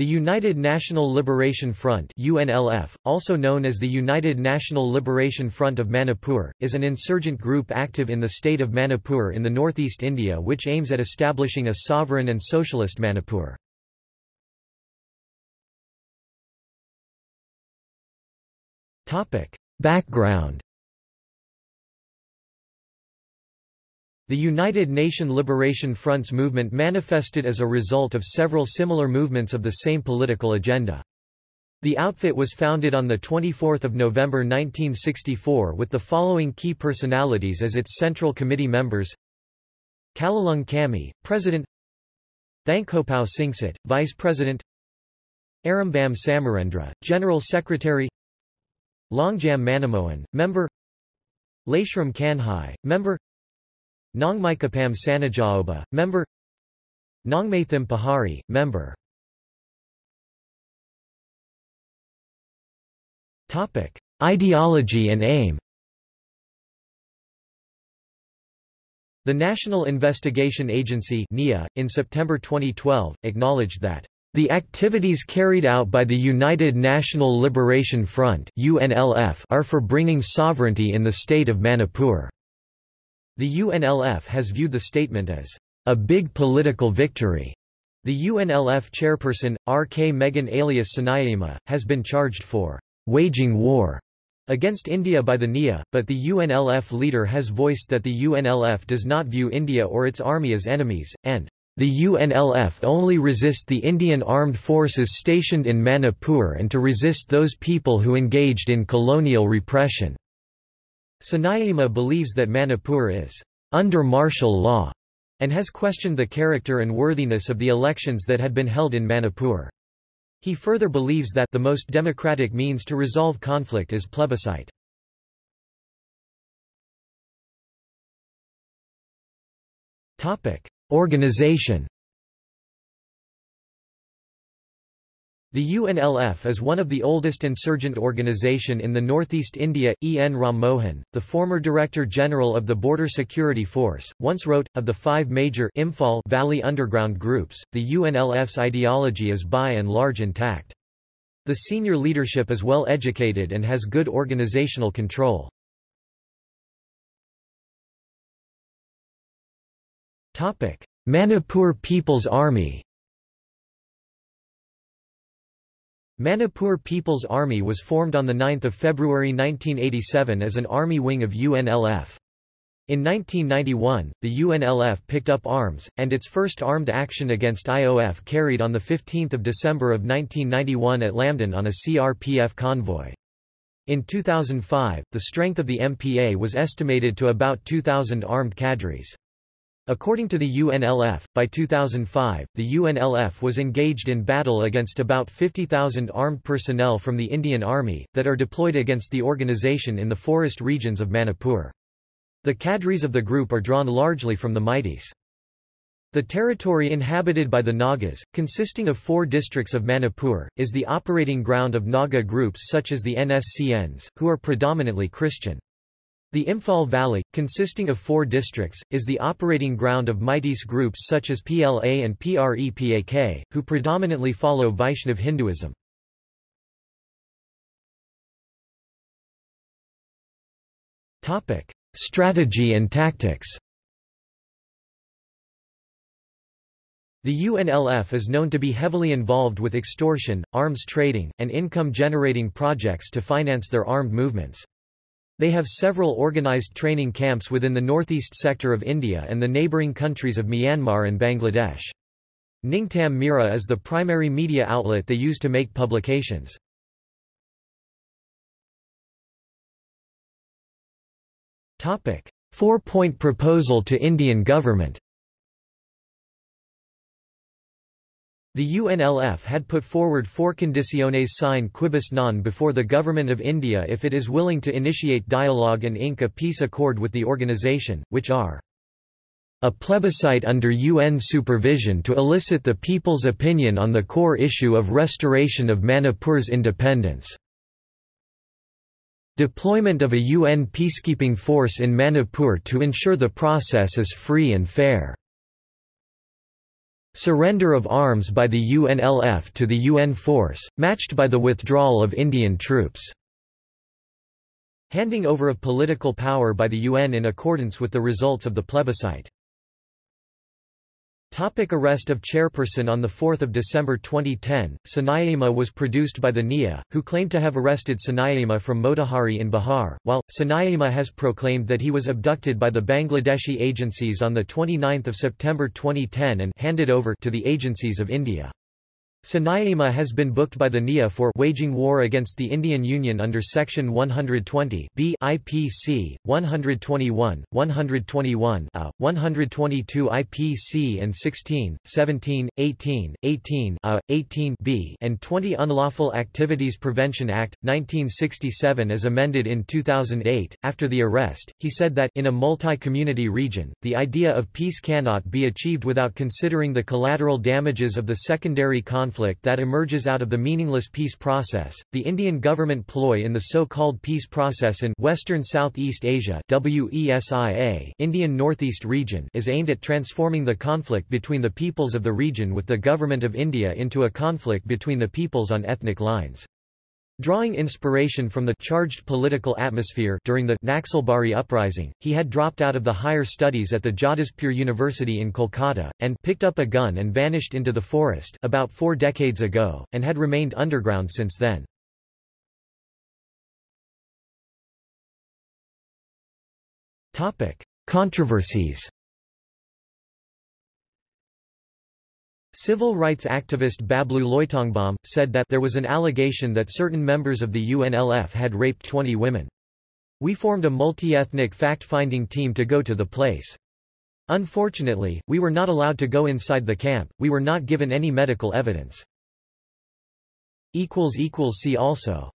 The United National Liberation Front UNLF, also known as the United National Liberation Front of Manipur, is an insurgent group active in the state of Manipur in the northeast India which aims at establishing a sovereign and socialist Manipur. Background The United Nation Liberation Front's movement manifested as a result of several similar movements of the same political agenda. The outfit was founded on 24 November 1964 with the following key personalities as its Central Committee members. Kalalung Kami, President. Thankopao Singsit, Vice President. Arambam Samarendra, General Secretary. Longjam Manimohan, Member. Lashram Kanhai, Member Nongmikapam Sanajaoba, member Nongmathim Pahari, member Topic: Ideology and aim. The National Investigation Agency (NIA) in September 2012 acknowledged that the activities carried out by the United National Liberation Front (UNLF) are for bringing sovereignty in the state of Manipur. The UNLF has viewed the statement as a big political victory. The UNLF chairperson, R. K. Meghen alias Sanayima, has been charged for waging war against India by the NIA, but the UNLF leader has voiced that the UNLF does not view India or its army as enemies, and the UNLF only resist the Indian armed forces stationed in Manipur and to resist those people who engaged in colonial repression. Sanayima believes that Manipur is under martial law and has questioned the character and worthiness of the elections that had been held in Manipur. He further believes that the most democratic means to resolve conflict is plebiscite. Organization The UNLF is one of the oldest insurgent organization in the northeast India. E. N. Ram Mohan, the former Director General of the Border Security Force, once wrote, of the five major Imphal Valley underground groups, the UNLF's ideology is by and large intact. The senior leadership is well educated and has good organizational control. Manipur People's Army Manipur People's Army was formed on 9 February 1987 as an army wing of UNLF. In 1991, the UNLF picked up arms, and its first armed action against IOF carried on 15 December of 1991 at Lamdin on a CRPF convoy. In 2005, the strength of the MPA was estimated to about 2,000 armed cadres. According to the UNLF, by 2005, the UNLF was engaged in battle against about 50,000 armed personnel from the Indian Army, that are deployed against the organization in the forest regions of Manipur. The cadres of the group are drawn largely from the Meiteis. The territory inhabited by the Nagas, consisting of four districts of Manipur, is the operating ground of Naga groups such as the NSCNs, who are predominantly Christian. The Imphal Valley, consisting of four districts, is the operating ground of Meiteis groups such as PLA and PREPAK, who predominantly follow Vaishnav Hinduism. Strategy and tactics The UNLF is known to be heavily involved with extortion, arms trading, and income-generating projects to finance their armed movements. They have several organized training camps within the northeast sector of India and the neighbouring countries of Myanmar and Bangladesh. Ningtam Mira is the primary media outlet they use to make publications. Four-point proposal to Indian government The UNLF had put forward four condiciones sine quibus non before the Government of India if it is willing to initiate dialogue and ink a peace accord with the organization, which are a plebiscite under UN supervision to elicit the people's opinion on the core issue of restoration of Manipur's independence. Deployment of a UN peacekeeping force in Manipur to ensure the process is free and fair. Surrender of arms by the UNLF to the UN force, matched by the withdrawal of Indian troops. Handing over of political power by the UN in accordance with the results of the plebiscite. Topic arrest of chairperson On 4 December 2010, Sanayama was produced by the NIA, who claimed to have arrested Sanayama from Motihari in Bihar, while, Sanayama has proclaimed that he was abducted by the Bangladeshi agencies on 29 September 2010 and handed over to the agencies of India. Sanayama has been booked by the NIA for waging war against the Indian Union under Section 120 B IPC, 121, 121 A, 122 IPC and 16, 17, 18, 18 A, 18 B and 20 Unlawful Activities Prevention Act, 1967 as amended in 2008. After the arrest, he said that in a multi-community region, the idea of peace cannot be achieved without considering the collateral damages of the secondary conflict conflict that emerges out of the meaningless peace process. The Indian government ploy in the so-called peace process in Western Southeast Asia WESEA Indian Northeast region is aimed at transforming the conflict between the peoples of the region with the government of India into a conflict between the peoples on ethnic lines. Drawing inspiration from the charged political atmosphere during the Naxalbari uprising, he had dropped out of the higher studies at the Jadavpur University in Kolkata, and picked up a gun and vanished into the forest about four decades ago, and had remained underground since then. Controversies Civil rights activist Bablu Loitongbam, said that there was an allegation that certain members of the UNLF had raped 20 women. We formed a multi-ethnic fact-finding team to go to the place. Unfortunately, we were not allowed to go inside the camp, we were not given any medical evidence. See also